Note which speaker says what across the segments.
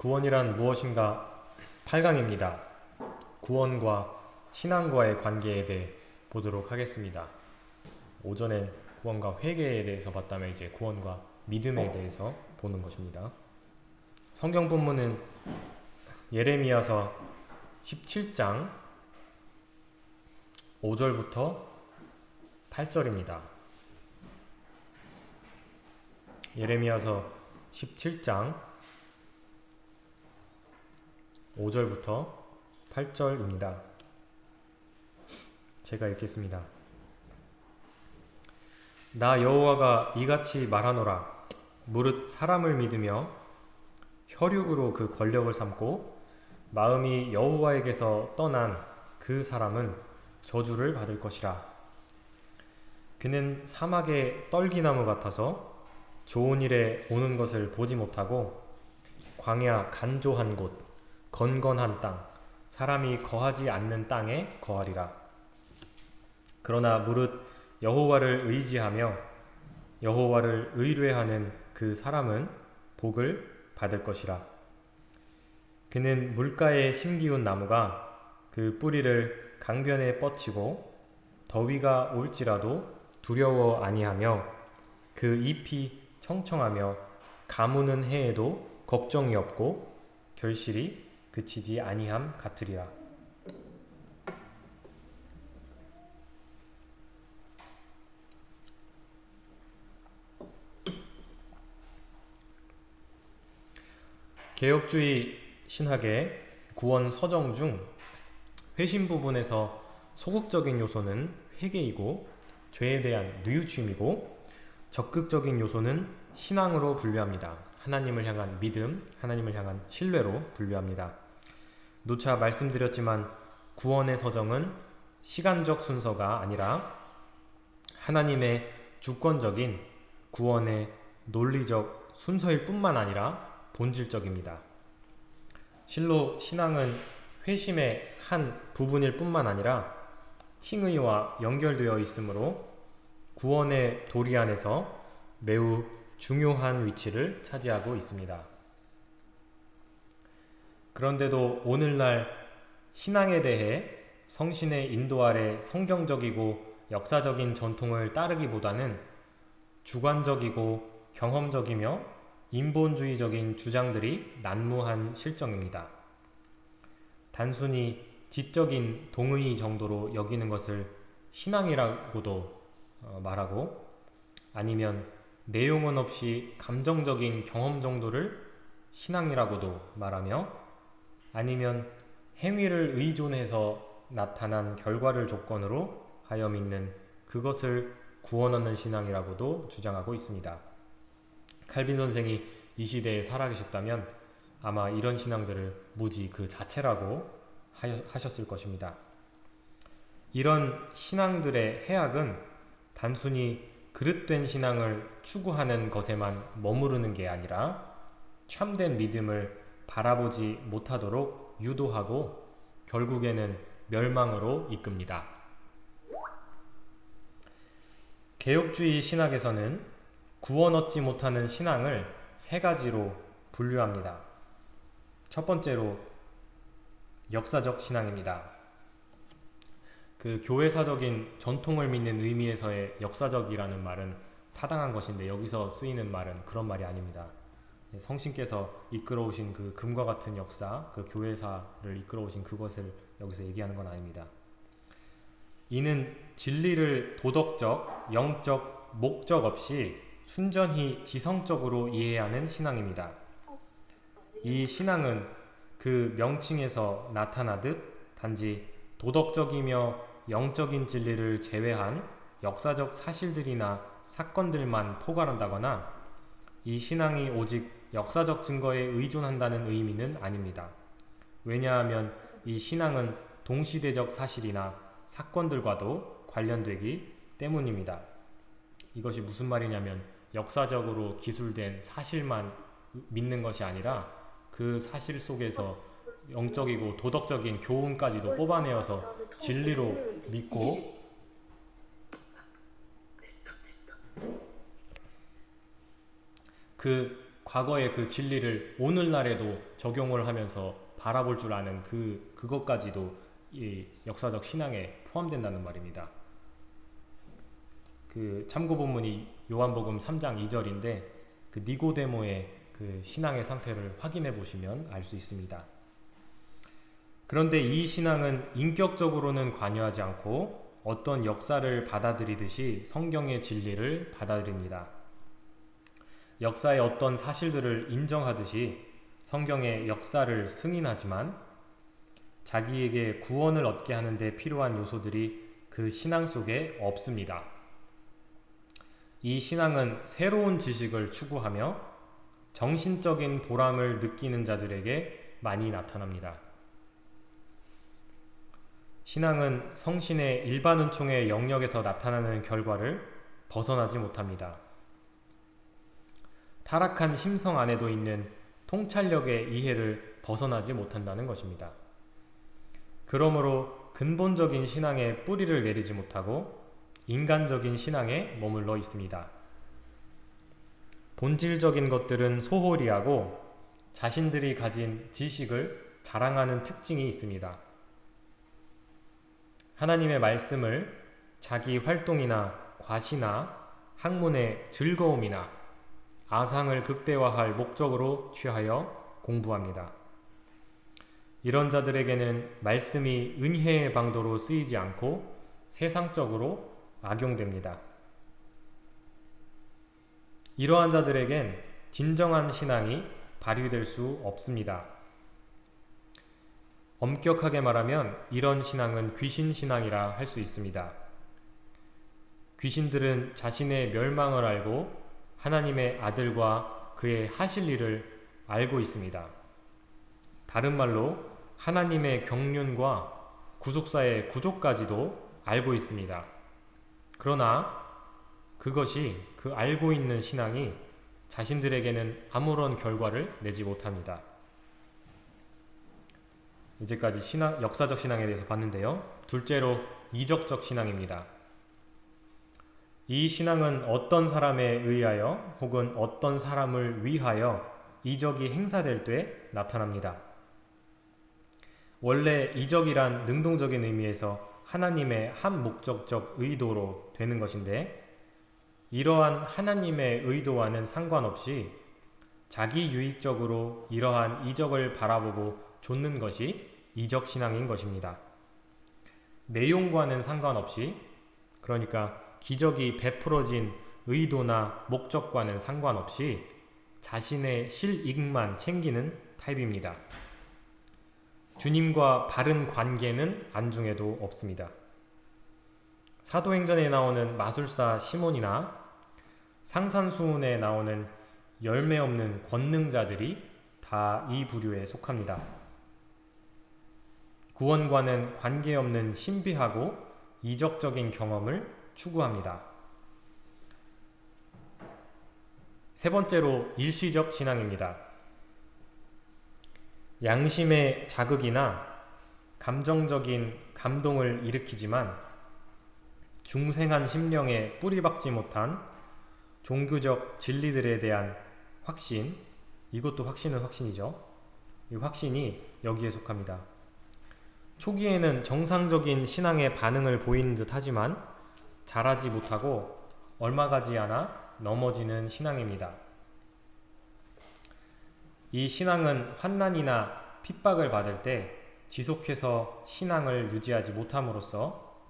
Speaker 1: 구원이란 무엇인가 8강입니다. 구원과 신앙과의 관계에 대해 보도록 하겠습니다. 오전엔 구원과 회개에 대해서 봤다면 이제 구원과 믿음에 대해서 보는 것입니다. 성경 본문은 예레미야서 17장 5절부터 8절입니다. 예레미야서 17장 5절부터 8절입니다. 제가 읽겠습니다. 나 여호와가 이같이 말하노라 무릇 사람을 믿으며 혈육으로 그 권력을 삼고 마음이 여호와에게서 떠난 그 사람은 저주를 받을 것이라 그는 사막의 떨기나무 같아서 좋은 일에 오는 것을 보지 못하고 광야 간조한 곳 건건한 땅 사람이 거하지 않는 땅에 거하리라 그러나 무릇 여호와를 의지하며 여호와를 의뢰하는 그 사람은 복을 받을 것이라. 그는 물가에 심기운 나무가 그 뿌리를 강변에 뻗치고 더위가 올지라도 두려워 아니하며 그 잎이 청청하며 가무는 해에도 걱정이 없고 결실이 그치지 아니함 같으리라. 개혁주의 신학의 구원 서정 중 회심 부분에서 소극적인 요소는 회개이고 죄에 대한 뉘우침이고 적극적인 요소는 신앙으로 분류합니다. 하나님을 향한 믿음, 하나님을 향한 신뢰로 분류합니다. 노차 말씀드렸지만 구원의 서정은 시간적 순서가 아니라 하나님의 주권적인 구원의 논리적 순서일 뿐만 아니라 본질적입니다. 실로 신앙은 회심의 한 부분일 뿐만 아니라 칭의와 연결되어 있으므로 구원의 도리 안에서 매우 중요한 위치를 차지하고 있습니다. 그런데도 오늘날 신앙에 대해 성신의 인도 아래 성경적이고 역사적인 전통을 따르기보다는 주관적이고 경험적이며 인본주의적인 주장들이 난무한 실정입니다. 단순히 지적인 동의 정도로 여기는 것을 신앙이라고도 어, 말하고 아니면 내용은 없이 감정적인 경험 정도를 신앙이라고도 말하며 아니면 행위를 의존해서 나타난 결과를 조건으로 하여 믿는 그것을 구원 얻는 신앙이라고도 주장하고 있습니다. 칼빈 선생이 이 시대에 살아계셨다면 아마 이런 신앙들을 무지 그 자체라고 하셨을 것입니다. 이런 신앙들의 해악은 단순히 그릇된 신앙을 추구하는 것에만 머무르는 게 아니라 참된 믿음을 바라보지 못하도록 유도하고 결국에는 멸망으로 이끕니다. 개혁주의 신학에서는 구원 얻지 못하는 신앙을 세 가지로 분류합니다. 첫 번째로 역사적 신앙입니다. 그 교회사적인 전통을 믿는 의미에서의 역사적이라는 말은 타당한 것인데 여기서 쓰이는 말은 그런 말이 아닙니다. 성신께서 이끌어오신 그 금과 같은 역사, 그 교회사를 이끌어오신 그것을 여기서 얘기하는 건 아닙니다. 이는 진리를 도덕적, 영적, 목적 없이 순전히 지성적으로 이해하는 신앙입니다. 이 신앙은 그 명칭에서 나타나듯 단지 도덕적이며 영적인 진리를 제외한 역사적 사실들이나 사건들만 포괄한다거나 이 신앙이 오직 역사적 증거에 의존한다는 의미는 아닙니다. 왜냐하면 이 신앙은 동시대적 사실이나 사건들과도 관련되기 때문입니다. 이것이 무슨 말이냐면 역사적으로 기술된 사실만 믿는 것이 아니라 그 사실 속에서 영적이고 도덕적인 교훈까지도 뽑아내어서 진리로 믿고 그 과거의 그 진리를 오늘날에도 적용을 하면서 바라볼 줄 아는 그 그것까지도 이 역사적 신앙에 포함된다는 말입니다. 그 참고 본문이 요한복음 3장 2절인데 그 니고데모의 그 신앙의 상태를 확인해 보시면 알 수 있습니다. 그런데 이 신앙은 인격적으로는 관여하지 않고 어떤 역사를 받아들이듯이 성경의 진리를 받아들입니다. 역사의 어떤 사실들을 인정하듯이 성경의 역사를 승인하지만 자기에게 구원을 얻게 하는 데 필요한 요소들이 그 신앙 속에 없습니다. 이 신앙은 새로운 지식을 추구하며 정신적인 보람을 느끼는 자들에게 많이 나타납니다. 신앙은 성신의 일반 은총의 영역에서 나타나는 결과를 벗어나지 못합니다. 타락한 심성 안에도 있는 통찰력의 이해를 벗어나지 못한다는 것입니다. 그러므로 근본적인 신앙에 뿌리를 내리지 못하고 인간적인 신앙에 머물러 있습니다. 본질적인 것들은 소홀히 하고 자신들이 가진 지식을 자랑하는 특징이 있습니다. 하나님의 말씀을 자기 활동이나 과시나 학문의 즐거움이나 아상을 극대화할 목적으로 취하여 공부합니다. 이런 자들에게는 말씀이 은혜의 방도로 쓰이지 않고 세상적으로 악용됩니다. 이러한 자들에겐 진정한 신앙이 발휘될 수 없습니다. 엄격하게 말하면 이런 신앙은 귀신 신앙이라 할 수 있습니다. 귀신들은 자신의 멸망을 알고 하나님의 아들과 그의 하실 일을 알고 있습니다. 다른 말로 하나님의 경륜과 구속사의 구조까지도 알고 있습니다. 그러나 그것이 그 알고 있는 신앙이 자신들에게는 아무런 결과를 내지 못합니다. 이제까지 신앙, 역사적 신앙에 대해서 봤는데요. 둘째로 이적적 신앙입니다. 이 신앙은 어떤 사람에 의하여 혹은 어떤 사람을 위하여 이적이 행사될 때 나타납니다. 원래 이적이란 능동적인 의미에서 하나님의 한 목적적 의도로 되는 것인데 이러한 하나님의 의도와는 상관없이 자기 유익적으로 이러한 이적을 바라보고 좇는 것이 이적 신앙인 것입니다. 내용과는 상관없이 그러니까 기적이 베풀어진 의도나 목적과는 상관없이 자신의 실익만 챙기는 타입입니다. 주님과 바른 관계는 안중에도 없습니다. 사도행전에 나오는 마술사 시몬이나 상산수훈에 나오는 열매 없는 권능자들이 다 이 부류에 속합니다. 구원과는 관계없는 신비하고 이적적인 경험을 추구합니다. 세 번째로 일시적 신앙입니다. 양심의 자극이나 감정적인 감동을 일으키지만 중생한 심령에 뿌리박지 못한 종교적 진리들에 대한 확신, 이것도 확신은 확신이죠. 이 확신이 여기에 속합니다. 초기에는 정상적인 신앙의 반응을 보이는 듯 하지만 자라지 못하고 얼마 가지 않아 넘어지는 신앙입니다. 이 신앙은 환난이나 핍박을 받을 때 지속해서 신앙을 유지하지 못함으로써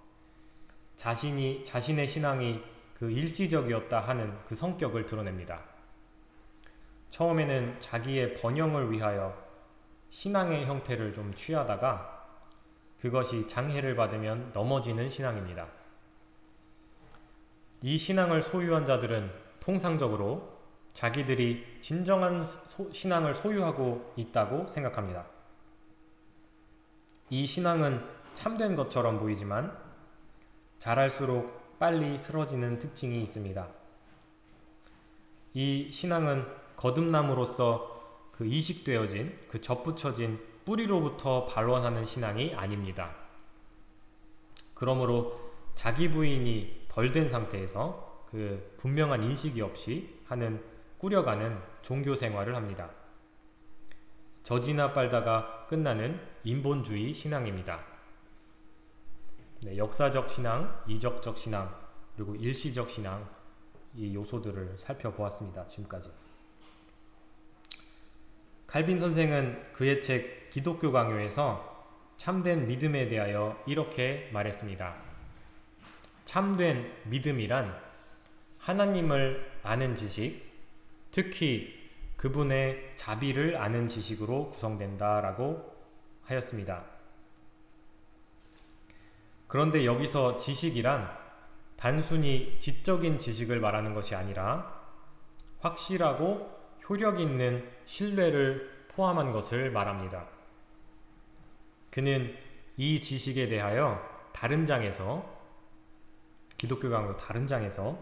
Speaker 1: 자신이 자신의 신앙이 그 일시적이었다 하는 그 성격을 드러냅니다. 처음에는 자기의 번영을 위하여 신앙의 형태를 좀 취하다가 그것이 장애를 받으면 넘어지는 신앙입니다. 이 신앙을 소유한 자들은 통상적으로 자기들이 진정한 소, 신앙을 소유하고 있다고 생각합니다. 이 신앙은 참된 것처럼 보이지만 자랄수록 빨리 쓰러지는 특징이 있습니다. 이 신앙은 거듭남으로써 그 이식되어진 그 접붙여진 뿌리로부터 발원하는 신앙이 아닙니다. 그러므로 자기 부인이 덜 된 상태에서 그 분명한 인식이 없이 하는 꾸려가는 종교 생활을 합니다. 저지나 빨다가 끝나는 인본주의 신앙입니다. 네, 역사적 신앙, 이적적 신앙, 그리고 일시적 신앙 이 요소들을 살펴보았습니다. 지금까지. 칼빈 선생은 그의 책 기독교 강요에서 참된 믿음에 대하여 이렇게 말했습니다. 참된 믿음이란 하나님을 아는 지식, 특히 그분의 자비를 아는 지식으로 구성된다라고 하였습니다. 그런데 여기서 지식이란 단순히 지적인 지식을 말하는 것이 아니라 확실하고 효력 있는 신뢰를 포함한 것을 말합니다. 그는 이 지식에 대하여 다른 장에서 기독교 강의 다른 장에서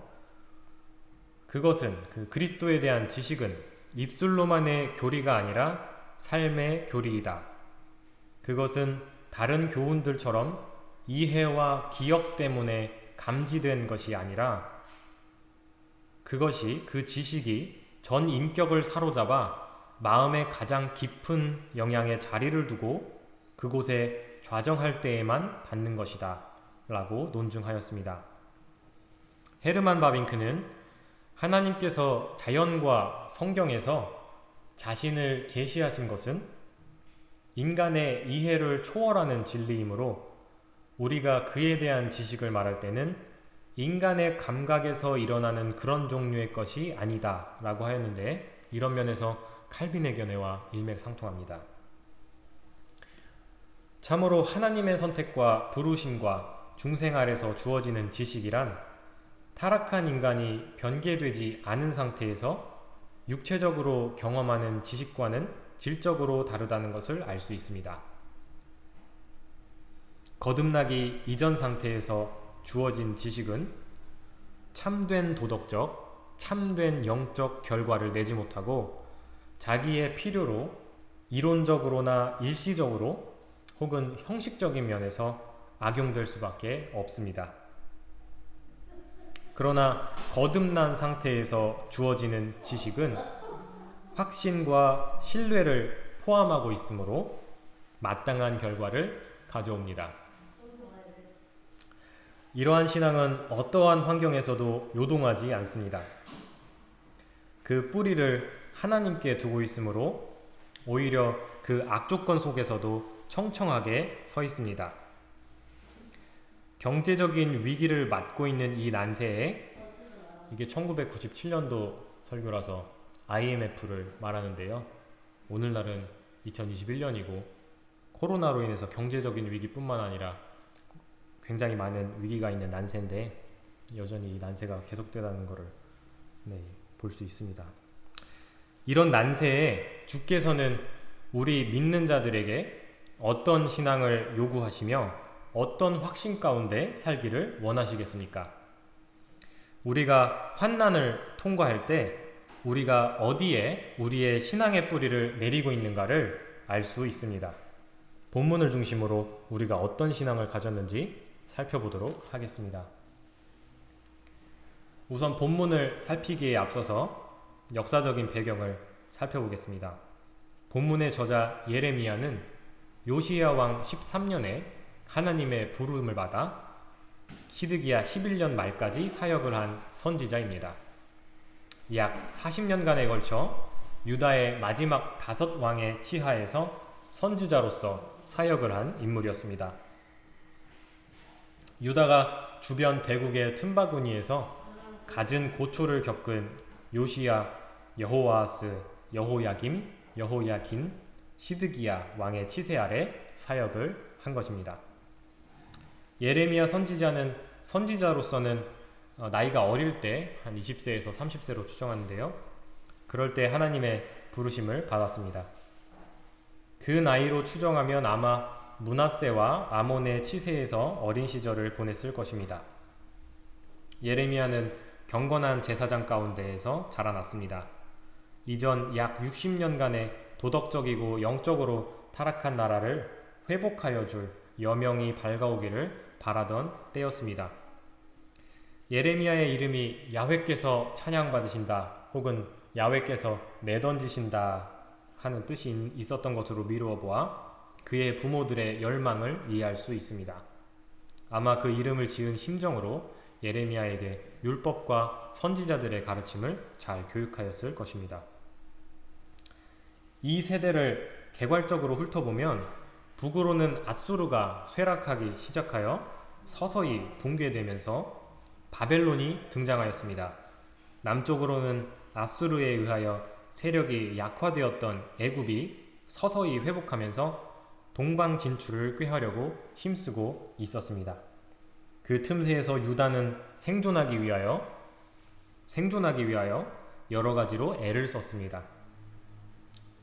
Speaker 1: 그것은 그 그리스도에 대한 지식은 입술로만의 교리가 아니라 삶의 교리이다. 그것은 다른 교훈들처럼 이해와 기억 때문에 감지된 것이 아니라 그것이 그 지식이 전 인격을 사로잡아 마음의 가장 깊은 영향에 자리를 두고 그곳에 좌정할 때에만 받는 것이다. 라고 논증하였습니다. 헤르만 바빙크는 하나님께서 자연과 성경에서 자신을 계시하신 것은 인간의 이해를 초월하는 진리이므로 우리가 그에 대한 지식을 말할 때는 인간의 감각에서 일어나는 그런 종류의 것이 아니다 라고 하였는데 이런 면에서 칼빈의 견해와 일맥상통합니다. 참으로 하나님의 선택과 부르심과 중생 아래서 주어지는 지식이란 타락한 인간이 변개되지 않은 상태에서 육체적으로 경험하는 지식과는 질적으로 다르다는 것을 알 수 있습니다. 거듭나기 이전 상태에서 주어진 지식은 참된 도덕적, 참된 영적 결과를 내지 못하고 자기의 필요로 이론적으로나 일시적으로 혹은 형식적인 면에서 악용될 수밖에 없습니다. 그러나 거듭난 상태에서 주어지는 지식은 확신과 신뢰를 포함하고 있으므로 마땅한 결과를 가져옵니다. 이러한 신앙은 어떠한 환경에서도 요동하지 않습니다. 그 뿌리를 하나님께 두고 있으므로 오히려 그 악조건 속에서도 청청하게 서 있습니다. 경제적인 위기를 맞고 있는 이 난세에 이게 1997년도 설교라서 IMF를 말하는데요. 오늘날은 2021년이고 코로나로 인해서 경제적인 위기뿐만 아니라 굉장히 많은 위기가 있는 난세인데 여전히 이 난세가 계속되다는 것을 네, 볼수 있습니다. 이런 난세에 주께서는 우리 믿는 자들에게 어떤 신앙을 요구하시며 어떤 확신 가운데 살기를 원하시겠습니까? 우리가 환난을 통과할 때 우리가 어디에 우리의 신앙의 뿌리를 내리고 있는가를 알 수 있습니다. 본문을 중심으로 우리가 어떤 신앙을 가졌는지 살펴보도록 하겠습니다. 우선 본문을 살피기에 앞서서 역사적인 배경을 살펴보겠습니다. 본문의 저자 예레미야는 요시야 왕 13년에 하나님의 부름을 받아 시드기야 11년 말까지 사역을 한 선지자입니다. 약 40년간에 걸쳐 유다의 마지막 다섯 왕의 치하에서 선지자로서 사역을 한 인물이었습니다. 유다가 주변 대국의 틈바구니에서 갖은 고초를 겪은 요시야, 여호와스, 여호야김, 여호야긴, 시드기야 왕의 치세 아래 사역을 한 것입니다. 예레미야 선지자는 선지자로서는 어, 나이가 어릴 때 한 20세에서 30세로 추정하는데요. 그럴 때 하나님의 부르심을 받았습니다. 그 나이로 추정하면 아마 문하세와 아몬의 치세에서 어린 시절을 보냈을 것입니다. 예레미야는 경건한 제사장 가운데에서 자라났습니다. 이전 약 60년간의 도덕적이고 영적으로 타락한 나라를 회복하여 줄 여명이 밝아오기를 바라던 때였습니다. 예레미야의 이름이 야훼께서 찬양받으신다 혹은 야외께서 내던지신다 하는 뜻이 있었던 것으로 미루어 보아 그의 부모들의 열망을 이해할 수 있습니다. 아마 그 이름을 지은 심정으로 예레미야에게 율법과 선지자들의 가르침을 잘 교육하였을 것입니다. 이 세대를 개괄적으로 훑어보면 북으로는 아수르가 쇠락하기 시작하여 서서히 붕괴되면서 바벨론이 등장하였습니다. 남쪽으로는 아수르에 의하여 세력이 약화되었던 애굽이 서서히 회복하면서 동방 진출을 꾀하려고 힘쓰고 있었습니다. 그 틈새에서 유다는 생존하기 위하여 생존하기 위하여 여러 가지로 애를 썼습니다.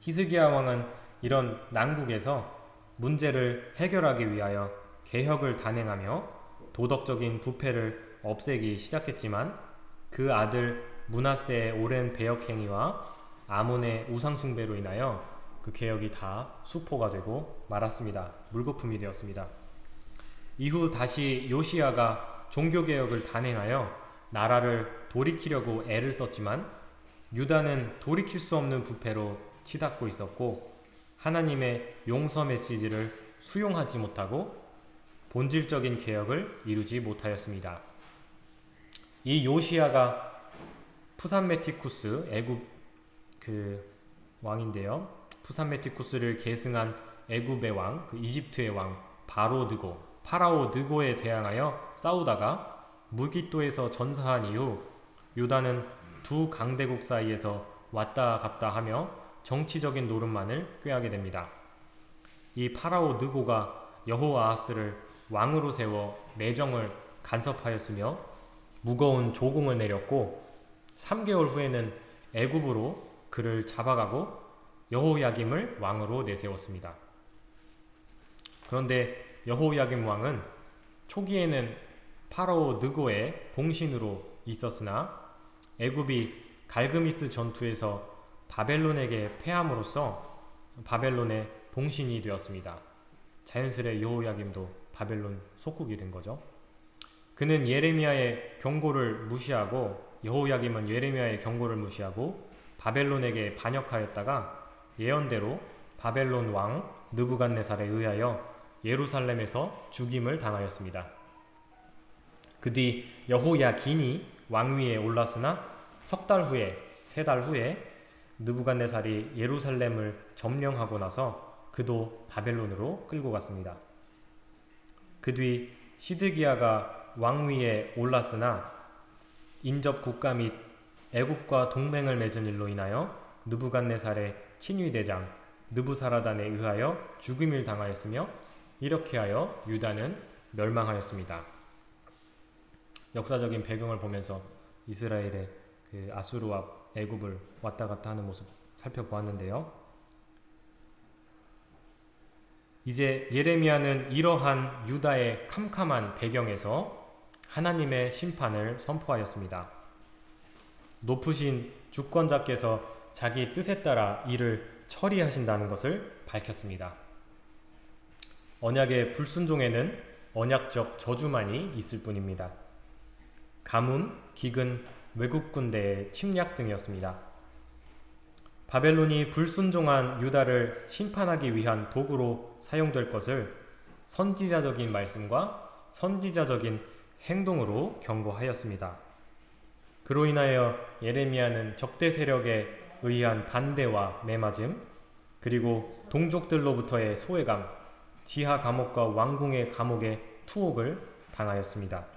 Speaker 1: 히스기야 왕은 이런 난국에서 문제를 해결하기 위하여 개혁을 단행하며 도덕적인 부패를 없애기 시작했지만 그 아들 문하세의 오랜 배역 행위와 아몬의 우상 숭배로 인하여 그 개혁이 다 수포가 되고 말았습니다. 물거품이 되었습니다. 이후 다시 요시아가 종교개혁을 단행하여 나라를 돌이키려고 애를 썼지만 유다는 돌이킬 수 없는 부패로 치닫고 있었고 하나님의 용서 메시지를 수용하지 못하고 본질적인 개혁을 이루지 못하였습니다. 이 요시아가 푸산메티쿠스 애굽 그 왕인데요. 푸산메티쿠스를 계승한 애굽의 왕, 그 이집트의 왕 바로 드고 파라오 느고에 대항하여 싸우다가 무기또에서 전사한 이후 유다는 두 강대국 사이에서 왔다 갔다 하며 정치적인 노름만을 꾀하게 됩니다. 이 파라오 느고가 여호아하스를 왕으로 세워 내정을 간섭하였으며 무거운 조공을 내렸고 3개월 후에는 애굽으로 그를 잡아가고 여호야김을 왕으로 내세웠습니다. 그런데 여호야김 왕은 초기에는 파라오 느고의 봉신으로 있었으나 애굽이 갈그미스 전투에서 바벨론에게 패함으로써 바벨론의 봉신이 되었습니다. 자연스레 여호야김도 바벨론 속국이 된 거죠. 그는 예레미야의 경고를 무시하고 여호야김은 예레미야의 경고를 무시하고 바벨론에게 반역하였다가 예언대로 바벨론 왕 느부갓네살에 의하여 예루살렘에서 죽임을 당하였습니다. 그 뒤 여호야긴이 왕위에 올랐으나 석 달 후에 세 달 후에 느부갓네살이 예루살렘을 점령하고 나서 그도 바벨론으로 끌고 갔습니다. 그 뒤 시드기야가 왕위에 올랐으나 인접 국가 및 애국과 동맹을 맺은 일로 인하여 느부갓네살의 친위대장 느부사라단에 의하여 죽음을 당하였으며 이렇게 하여 유다는 멸망하였습니다. 역사적인 배경을 보면서 이스라엘의 그 아수르와 애굽을 왔다 갔다 하는 모습 살펴보았는데요. 이제 예레미야는 이러한 유다의 캄캄한 배경에서 하나님의 심판을 선포하였습니다. 높으신 주권자께서 자기 뜻에 따라 일을 처리하신다는 것을 밝혔습니다. 언약의 불순종에는 언약적 저주만이 있을 뿐입니다. 가뭄, 기근, 외국 군대의 침략 등이었습니다. 바벨론이 불순종한 유다를 심판하기 위한 도구로 사용될 것을 선지자적인 말씀과 선지자적인 행동으로 경고하였습니다. 그로 인하여 예레미야는 적대 세력에 의한 반대와 매맞음, 그리고 동족들로부터의 소외감, 지하 감옥과 왕궁의 감옥의 투옥을 당하였습니다.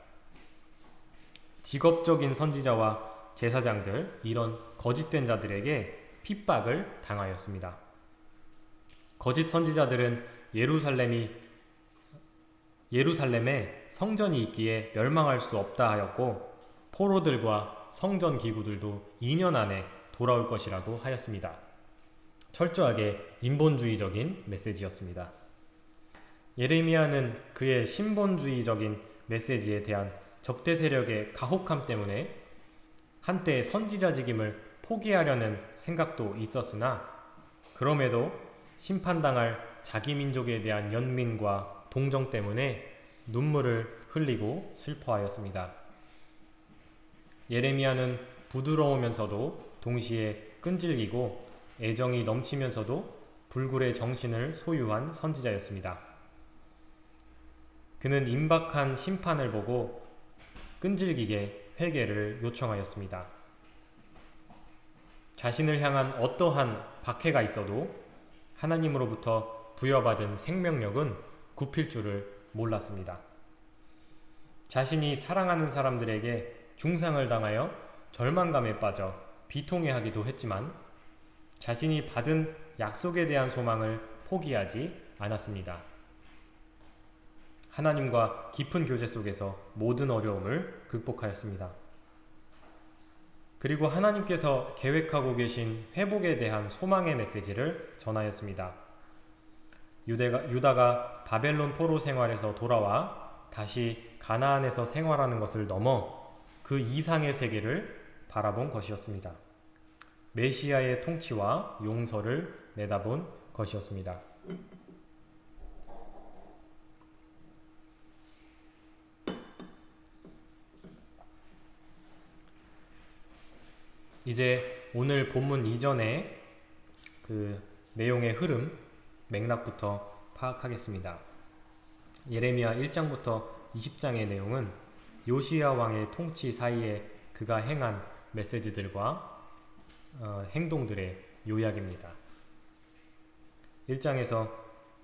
Speaker 1: 직업적인 선지자와 제사장들, 이런 거짓된 자들에게 핍박을 당하였습니다. 거짓 선지자들은 예루살렘이 예루살렘에 성전이 있기에 멸망할 수 없다 하였고 포로들과 성전 기구들도 2년 안에 돌아올 것이라고 하였습니다. 철저하게 인본주의적인 메시지였습니다. 예레미야는 그의 신본주의적인 메시지에 대한 적대 세력의 가혹함 때문에 한때 선지자직임을 포기하려는 생각도 있었으나 그럼에도 심판당할 자기 민족에 대한 연민과 동정 때문에 눈물을 흘리고 슬퍼하였습니다. 예레미야는 부드러우면서도 동시에 끈질기고 애정이 넘치면서도 불굴의 정신을 소유한 선지자였습니다. 그는 임박한 심판을 보고 끈질기게 회개를 요청하였습니다. 자신을 향한 어떠한 박해가 있어도 하나님으로부터 부여받은 생명력은 굽힐 줄을 몰랐습니다. 자신이 사랑하는 사람들에게 중상을 당하여 절망감에 빠져 비통해하기도 했지만 자신이 받은 약속에 대한 소망을 포기하지 않았습니다. 하나님과 깊은 교제 속에서 모든 어려움을 극복하였습니다. 그리고 하나님께서 계획하고 계신 회복에 대한 소망의 메시지를 전하였습니다. 유대가, 유다가 바벨론 포로 생활에서 돌아와 다시 가나안에서 생활하는 것을 넘어 그 이상의 세계를 바라본 것이었습니다. 메시아의 통치와 용서를 내다본 것이었습니다. 이제 오늘 본문 이전에 그 내용의 흐름, 맥락부터 파악하겠습니다. 예레미야 1장부터 20장의 내용은 요시야 왕의 통치 사이에 그가 행한 메시지들과 어, 행동들의 요약입니다. 1장에서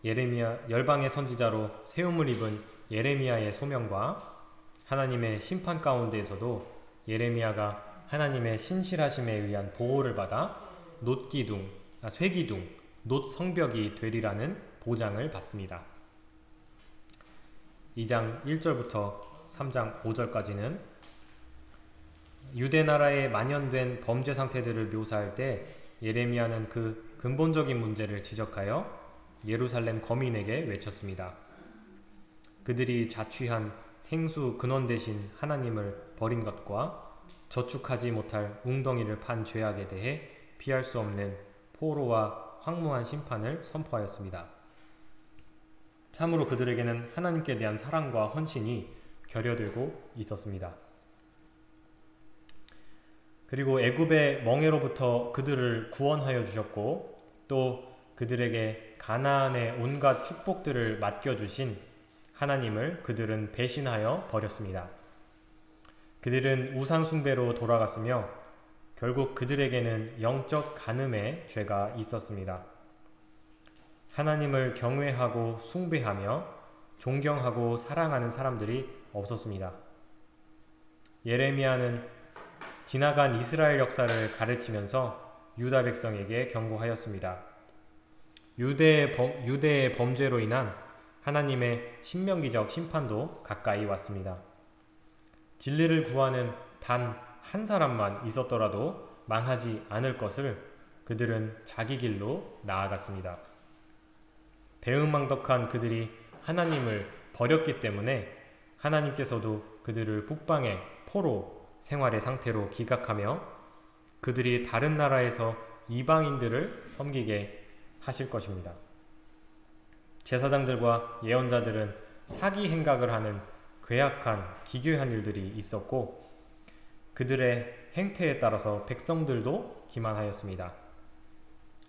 Speaker 1: 예레미야 열방의 선지자로 세움을 입은 예레미야의 소명과 하나님의 심판 가운데에서도 예레미야가 하나님의 신실하심에 의한 보호를 받아 놋기둥, 아, 쇠기둥, 놋 성벽이 되리라는 보장을 받습니다. 2장 1절부터 3장 5절까지는 유대 나라에 만연된 범죄 상태들을 묘사할 때 예레미야는 그 근본적인 문제를 지적하여 예루살렘 거민에게 외쳤습니다. 그들이 자취한 생수 근원 대신 하나님을 버린 것과 저축하지 못할 웅덩이를 판 죄악에 대해 피할 수 없는 포로와 황무한 심판을 선포하였습니다. 참으로 그들에게는 하나님께 대한 사랑과 헌신이 결여되고 있었습니다. 그리고 애굽의 멍에로부터 그들을 구원하여 주셨고 또 그들에게 가나안의 온갖 축복들을 맡겨 주신 하나님을 그들은 배신하여 버렸습니다. 그들은 우상 숭배로 돌아갔으며 결국 그들에게는 영적 간음의 죄가 있었습니다. 하나님을 경외하고 숭배하며 존경하고 사랑하는 사람들이 없었습니다. 예레미야는 지나간 이스라엘 역사를 가르치면서 유다 백성에게 경고하였습니다. 유대의, 범, 유대의 범죄로 인한 하나님의 신명기적 심판도 가까이 왔습니다. 진리를 구하는 단 한 사람만 있었더라도 망하지 않을 것을 그들은 자기 길로 나아갔습니다. 배은망덕한 그들이 하나님을 버렸기 때문에 하나님께서도 그들을 북방의 포로 생활의 상태로 기각하며 그들이 다른 나라에서 이방인들을 섬기게 하실 것입니다. 제사장들과 예언자들은 사기 행각을 하는 괴악한 기괴한 일들이 있었고 그들의 행태에 따라서 백성들도 기만하였습니다.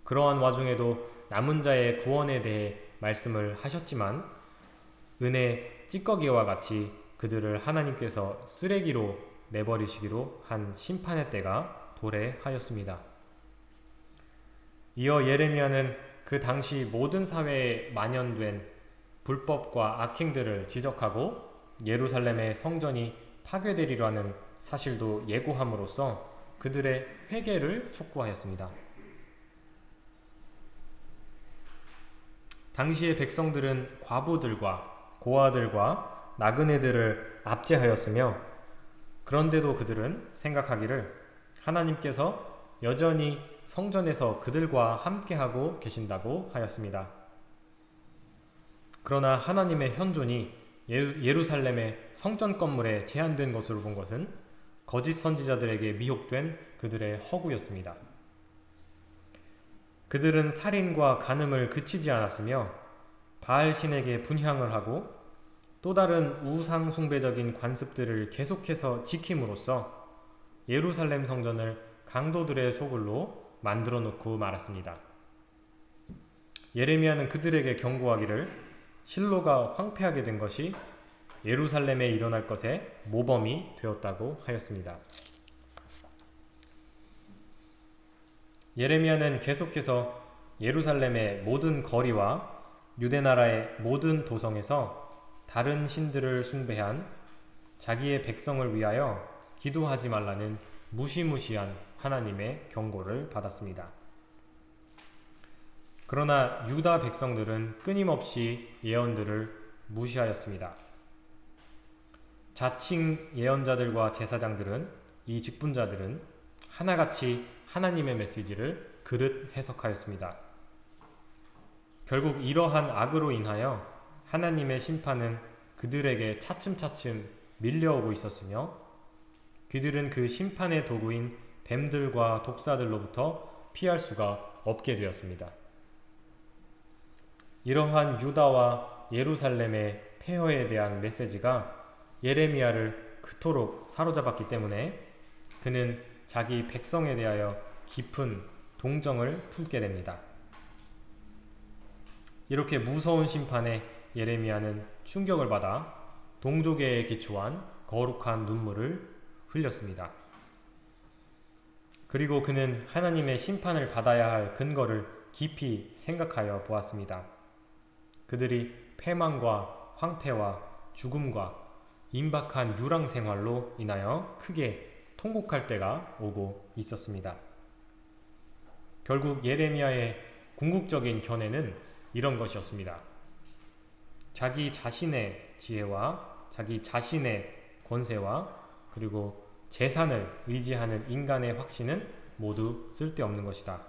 Speaker 1: 그러한 와중에도 남은 자의 구원에 대해 말씀을 하셨지만 은혜 찌꺼기와 같이 그들을 하나님께서 쓰레기로 내버리시기로 한 심판의 때가 도래하였습니다. 이어 예레미야는 그 당시 모든 사회에 만연된 불법과 악행들을 지적하고 예루살렘의 성전이 파괴되리라 는 사실도 예고함으로써 그들의 회개를 촉구하였습니다. 당시의 백성들은 과부들과 고아들과 나그네들을 압제하였으며 그런데도 그들은 생각하기를 하나님께서 여전히 성전에서 그들과 함께하고 계신다고 하였습니다. 그러나 하나님의 현존이 예루살렘의 성전 건물에 제한된 것으로 본 것은 거짓 선지자들에게 미혹된 그들의 허구였습니다. 그들은 살인과 간음을 그치지 않았으며 바알 신에게 분향을 하고 또 다른 우상 숭배적인 관습들을 계속해서 지킴으로써 예루살렘 성전을 강도들의 소굴로 만들어 놓고 말았습니다. 예레미야는 그들에게 경고하기를 실로가 황폐하게 된 것이 예루살렘에 일어날 것의 모범이 되었다고 하였습니다. 예레미야는 계속해서 예루살렘의 모든 거리와 유대 나라의 모든 도성에서 다른 신들을 숭배한 자기의 백성을 위하여 기도하지 말라는 무시무시한 하나님의 경고를 받았습니다. 그러나 유다 백성들은 끊임없이 예언들을 무시하였습니다. 자칭 예언자들과 제사장들은 이 직분자들은 하나같이 하나님의 메시지를 그릇 해석하였습니다. 결국 이러한 악으로 인하여 하나님의 심판은 그들에게 차츰차츰 밀려오고 있었으며 그들은 그 심판의 도구인 뱀들과 독사들로부터 피할 수가 없게 되었습니다. 이러한 유다와 예루살렘의 폐허에 대한 메시지가 예레미야를 그토록 사로잡았기 때문에 그는 자기 백성에 대하여 깊은 동정을 품게 됩니다. 이렇게 무서운 심판에 예레미야는 충격을 받아 동족에 기초한 거룩한 눈물을 흘렸습니다. 그리고 그는 하나님의 심판을 받아야 할 근거를 깊이 생각하여 보았습니다. 그들이 패망과 황폐와 죽음과 임박한 유랑 생활로 인하여 크게 통곡할 때가 오고 있었습니다. 결국 예레미야의 궁극적인 견해는 이런 것이었습니다. 자기 자신의 지혜와 자기 자신의 권세와 그리고 재산을 의지하는 인간의 확신은 모두 쓸데없는 것이다.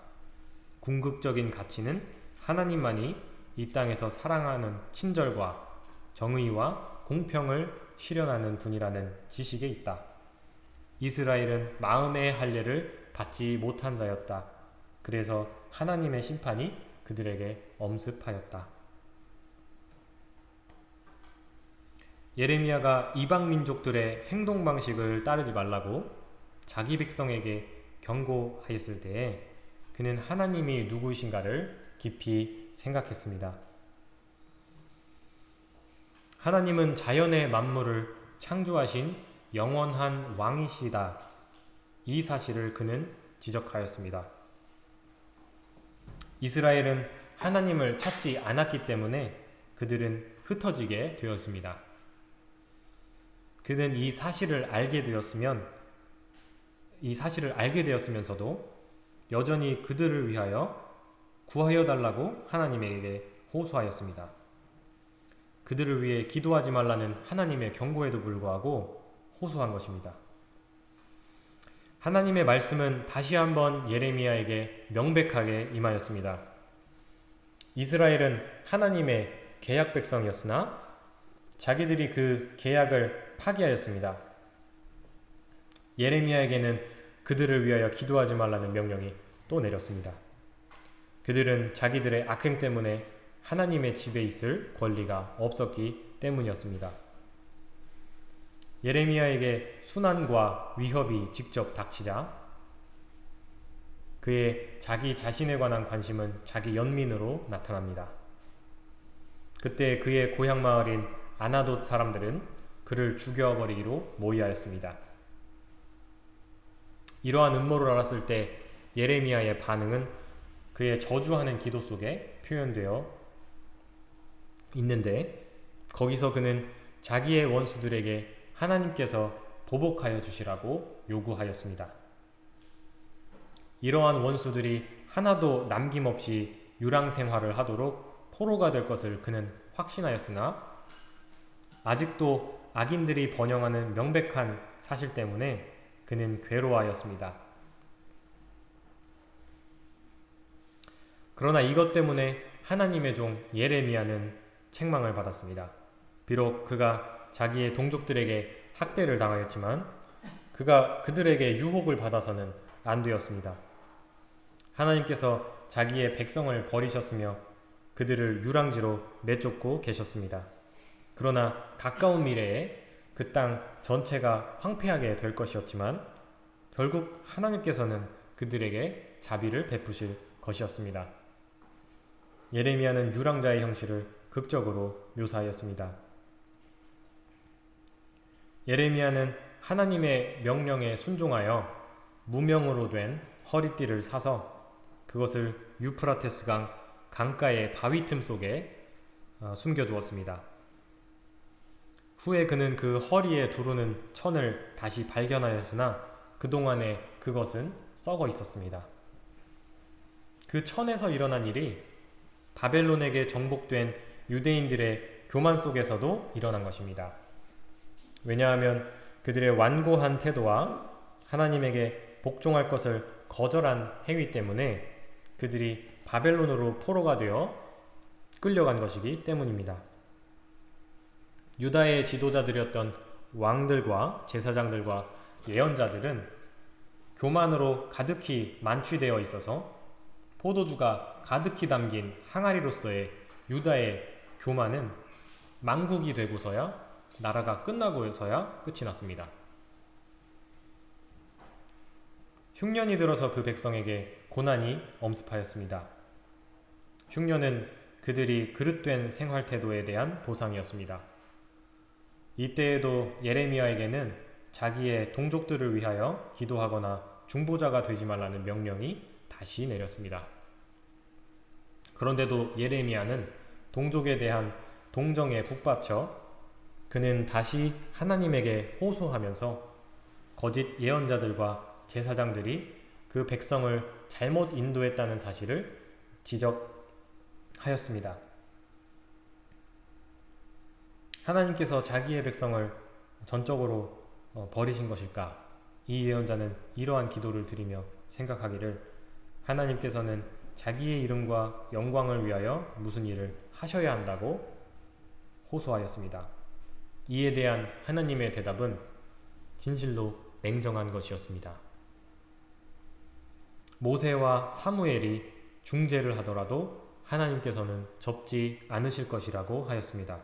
Speaker 1: 궁극적인 가치는 하나님만이 이 땅에서 사랑하는 친절과 정의와 공평을 실현하는 분이라는 지식에 있다. 이스라엘은 마음의 할례를 받지 못한 자였다. 그래서 하나님의 심판이 그들에게 엄습하였다. 예레미야가 이방 민족들의 행동 방식을 따르지 말라고 자기 백성에게 경고하였을 때에 그는 하나님이 누구이신가를 깊이 생각했습니다. 하나님은 자연의 만물을 창조하신 영원한 왕이시다. 이 사실을 그는 지적하였습니다. 이스라엘은 하나님을 찾지 않았기 때문에 그들은 흩어지게 되었습니다. 그는 이 사실을 알게 되었으면 이 사실을 알게 되었으면서도 여전히 그들을 위하여 구하여 달라고 하나님에게 호소하였습니다. 그들을 위해 기도하지 말라는 하나님의 경고에도 불구하고 호소한 것입니다. 하나님의 말씀은 다시 한번 예레미야에게 명백하게 임하였습니다. 이스라엘은 하나님의 계약 백성이었으나 자기들이 그 계약을 파기하였습니다. 예레미야에게는 그들을 위하여 기도하지 말라는 명령이 또 내렸습니다. 그들은 자기들의 악행 때문에 하나님의 집에 있을 권리가 없었기 때문이었습니다. 예레미야에게 순환과 위협이 직접 닥치자 그의 자기 자신에 관한 관심은 자기 연민으로 나타납니다. 그때 그의 고향 마을인 아나돗 사람들은 그를 죽여버리기로 모의하였습니다. 이러한 음모를 알았을 때 예레미야의 반응은 그의 저주하는 기도 속에 표현되어 있는데 거기서 그는 자기의 원수들에게 하나님께서 보복하여 주시라고 요구하였습니다. 이러한 원수들이 하나도 남김없이 유랑 생활을 하도록 포로가 될 것을 그는 확신하였으나 아직도 악인들이 번영하는 명백한 사실 때문에 그는 괴로워하였습니다. 그러나 이것 때문에 하나님의 종 예레미야는 책망을 받았습니다. 비록 그가 자기의 동족들에게 학대를 당하였지만 그가 그들에게 유혹을 받아서는 안 되었습니다. 하나님께서 자기의 백성을 버리셨으며 그들을 유랑지로 내쫓고 계셨습니다. 그러나 가까운 미래에 그 땅 전체가 황폐하게 될 것이었지만 결국 하나님께서는 그들에게 자비를 베푸실 것이었습니다. 예레미야는 유랑자의 형식을 극적으로 묘사하였습니다. 예레미야는 하나님의 명령에 순종하여 무명으로 된 허리띠를 사서 그것을 유프라테스 강 강가의 바위 틈 속에 어, 숨겨두었습니다. 후에 그는 그 허리에 두르는 천을 다시 발견하였으나 그동안에 그것은 썩어 있었습니다. 그 천에서 일어난 일이 바벨론에게 정복된 유대인들의 교만 속에서도 일어난 것입니다. 왜냐하면 그들의 완고한 태도와 하나님에게 복종할 것을 거절한 행위 때문에 그들이 바벨론으로 포로가 되어 끌려간 것이기 때문입니다. 유다의 지도자들이었던 왕들과 제사장들과 예언자들은 교만으로 가득히 만취되어 있어서 포도주가 가득히 담긴 항아리로서의 유다의 교만은 망국이 되고서야 나라가 끝나고서야 끝이 났습니다. 흉년이 들어서 그 백성에게 고난이 엄습하였습니다. 흉년은 그들이 그릇된 생활 태도에 대한 보상이었습니다. 이때에도 예레미야에게는 자기의 동족들을 위하여 기도하거나 중보자가 되지 말라는 명령이 다시 내렸습니다. 그런데도 예레미야는 동족에 대한 동정에 북받쳐 그는 다시 하나님에게 호소하면서 거짓 예언자들과 제사장들이 그 백성을 잘못 인도했다는 사실을 지적하였습니다. 하나님께서 자기의 백성을 전적으로 어, 버리신 것일까? 이 예언자는 이러한 기도를 드리며 생각하기를 하나님께서는 자기의 이름과 영광을 위하여 무슨 일을 하셔야 한다고 호소하였습니다. 이에 대한 하나님의 대답은 진실로 냉정한 것이었습니다. 모세와 사무엘이 중재를 하더라도 하나님께서는 접지 않으실 것이라고 하였습니다.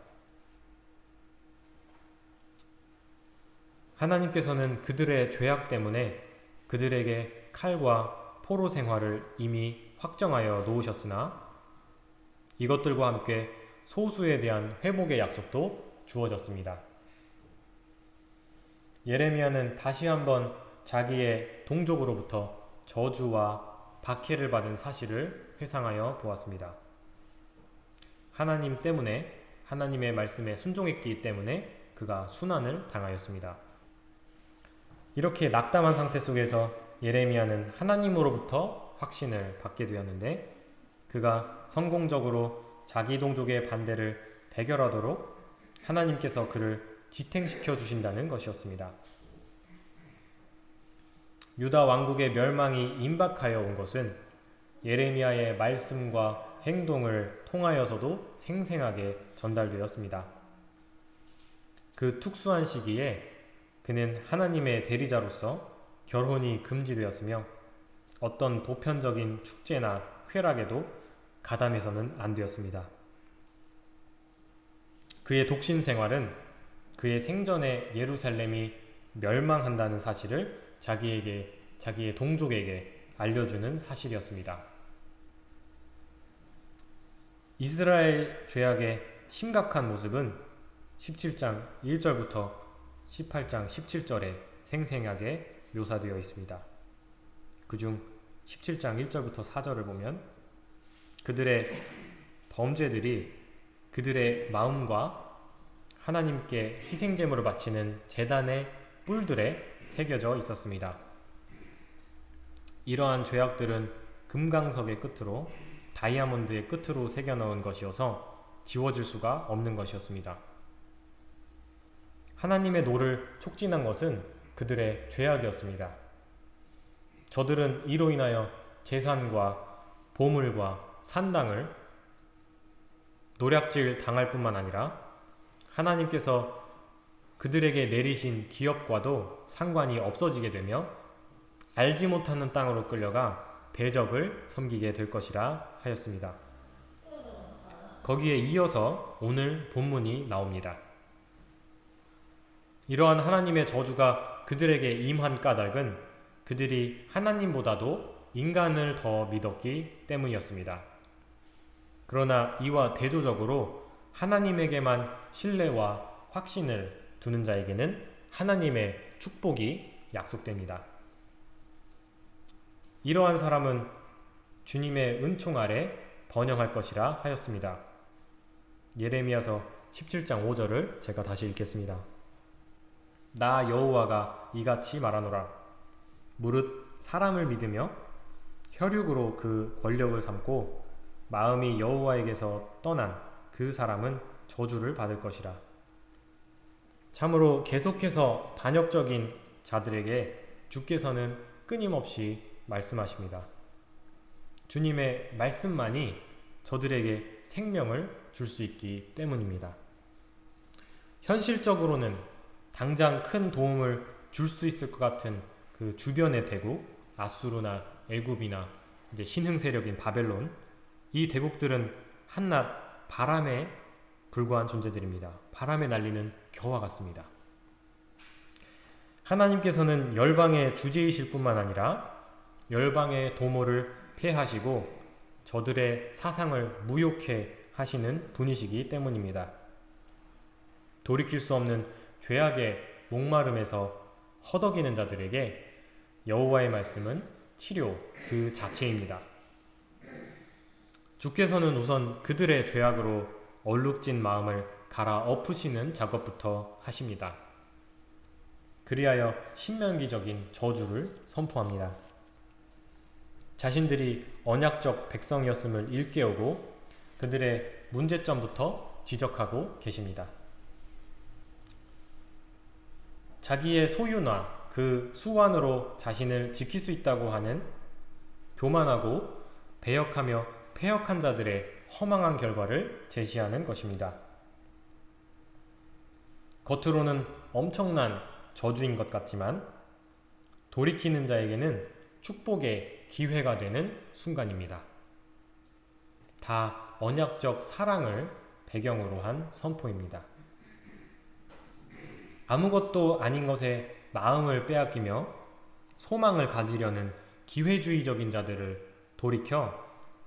Speaker 1: 하나님께서는 그들의 죄악 때문에 그들에게 칼과 포로 생활을 이미 확정하여 놓으셨으나 이것들과 함께 소수에 대한 회복의 약속도 주어졌습니다. 예레미야는 다시 한번 자기의 동족으로부터 저주와 박해를 받은 사실을 회상하여 보았습니다. 하나님 때문에 하나님의 말씀에 순종했기 때문에 그가 순환을 당하였습니다. 이렇게 낙담한 상태 속에서 예레미야는 하나님으로부터 확신을 받게 되었는데 그가 성공적으로 자기 동족의 반대를 대결하도록 하나님께서 그를 지탱시켜 주신다는 것이었습니다. 유다 왕국의 멸망이 임박하여 온 것은 예레미야의 말씀과 행동을 통하여서도 생생하게 전달되었습니다. 그 특수한 시기에 그는 하나님의 대리자로서 결혼이 금지되었으며 어떤 보편적인 축제나 쾌락에도 가담해서는 안 되었습니다. 그의 독신 생활은 그의 생전에 예루살렘이 멸망한다는 사실을 자기에게 자기의 동족에게 알려주는 사실이었습니다. 이스라엘 죄악의 심각한 모습은 17장 1절부터 18장 17절에 생생하게 묘사되어 있습니다. 그중 17장 1절부터 4절을 보면 그들의 범죄들이 그들의 마음과 하나님께 희생제물을 바치는 재단의 뿔들에 새겨져 있었습니다. 이러한 죄악들은 금강석의 끝으로 다이아몬드의 끝으로 새겨 넣은 것이어서 지워질 수가 없는 것이었습니다. 하나님의 노를 촉진한 것은 그들의 죄악이었습니다. 저들은 이로 인하여 재산과 보물과 산당을 노략질 당할 뿐만 아니라 하나님께서 그들에게 내리신 기업과도 상관이 없어지게 되며 알지 못하는 땅으로 끌려가 대적을 섬기게 될 것이라 하였습니다. 거기에 이어서 오늘 본문이 나옵니다. 이러한 하나님의 저주가 그들에게 임한 까닭은 그들이 하나님보다도 인간을 더 믿었기 때문이었습니다. 그러나 이와 대조적으로 하나님에게만 신뢰와 확신을 두는 자에게는 하나님의 축복이 약속됩니다. 이러한 사람은 주님의 은총 아래 번영할 것이라 하였습니다. 예레미야서 17장 5절을 제가 다시 읽겠습니다. 나 여호와가 이같이 말하노라 무릇 사람을 믿으며 혈육으로 그 권력을 삼고 마음이 여호와에게서 떠난 그 사람은 저주를 받을 것이라 참으로 계속해서 반역적인 자들에게 주께서는 끊임없이 말씀하십니다. 주님의 말씀만이 저들에게 생명을 줄 수 있기 때문입니다. 현실적으로는 당장 큰 도움을 줄 수 있을 것 같은 그 주변의 대국, 아수르나 애굽이나 이제 신흥 세력인 바벨론, 이 대국들은 한낱 바람에 불과한 존재들입니다. 바람에 날리는 겨와 같습니다. 하나님께서는 열방의 주제이실 뿐만 아니라 열방의 도모를 폐하시고 저들의 사상을 무욕해 하시는 분이시기 때문입니다. 돌이킬 수 없는 죄악의 목마름에서 허덕이는 자들에게 여호와의 말씀은 치료 그 자체입니다. 주께서는 우선 그들의 죄악으로 얼룩진 마음을 갈아 엎으시는 작업부터 하십니다. 그리하여 신명기적인 저주를 선포합니다. 자신들이 언약적 백성이었음을 일깨우고 그들의 문제점부터 지적하고 계십니다. 자기의 소유나 그 수완으로 자신을 지킬 수 있다고 하는 교만하고 배역하며 폐역한 자들의 허망한 결과를 제시하는 것입니다. 겉으로는 엄청난 저주인 것 같지만 돌이키는 자에게는 축복의 기회가 되는 순간입니다. 다 언약적 사랑을 배경으로 한 선포입니다. 아무것도 아닌 것에 마음을 빼앗기며 소망을 가지려는 기회주의적인 자들을 돌이켜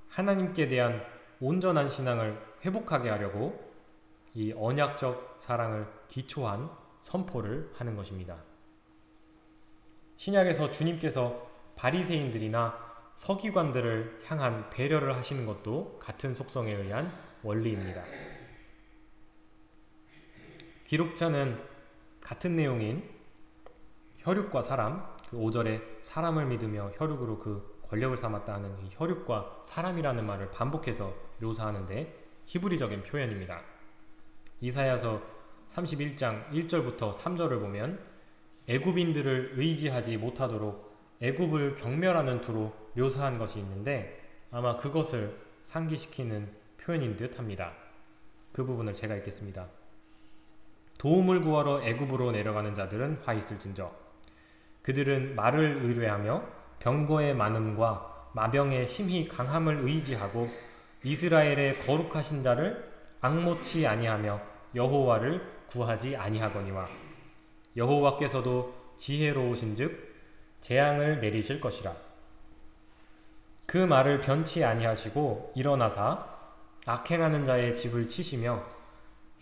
Speaker 1: 하나님께 대한 온전한 신앙을 회복하게 하려고 이 언약적 사랑을 기초한 선포를 하는 것입니다. 신약에서 주님께서 바리새인들이나 서기관들을 향한 배려를 하시는 것도 같은 속성에 의한 원리입니다. 기록자는 같은 내용인 혈육과 사람, 그 5절에 사람을 믿으며 혈육으로 그 권력을 삼았다는 이 혈육과 사람이라는 말을 반복해서 묘사하는데 히브리적인 표현입니다. 이사야서 31장 1절부터 3절을 보면 애굽인들을 의지하지 못하도록 애굽을 경멸하는 투로 묘사한 것이 있는데 아마 그것을 상기시키는 표현인 듯 합니다. 그 부분을 제가 읽겠습니다. 도움을 구하러 애굽으로 내려가는 자들은 화 있을진저. 그들은 말을 의뢰하며 병거의 많음과 마병의 심히 강함을 의지하고 이스라엘의 거룩하신 자를 악모치 아니하며 여호와를 구하지 아니하거니와 여호와께서도 지혜로우신즉 재앙을 내리실 것이라. 그 말을 변치 아니하시고 일어나사 악행하는 자의 집을 치시며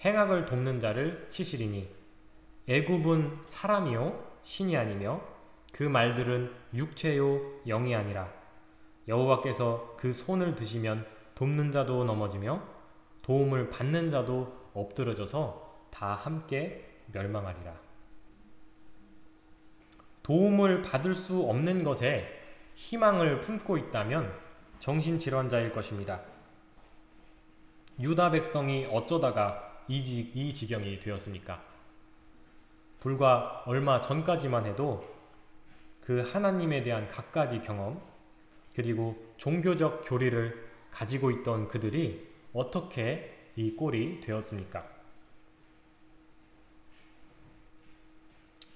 Speaker 1: 행악을 돕는 자를 치시리니 애굽은 사람이요 신이 아니며 그 말들은 육체요 영이 아니라 여호와께서 그 손을 드시면 돕는 자도 넘어지며 도움을 받는 자도 엎드러져서 다 함께 멸망하리라. 도움을 받을 수 없는 것에 희망을 품고 있다면 정신질환자일 것입니다. 유다 백성이 어쩌다가 이, 지, 이 지경이 되었습니까? 불과 얼마 전까지만 해도 그 하나님에 대한 갖가지 경험 그리고 종교적 교리를 가지고 있던 그들이 어떻게 이 꼴이 되었습니까?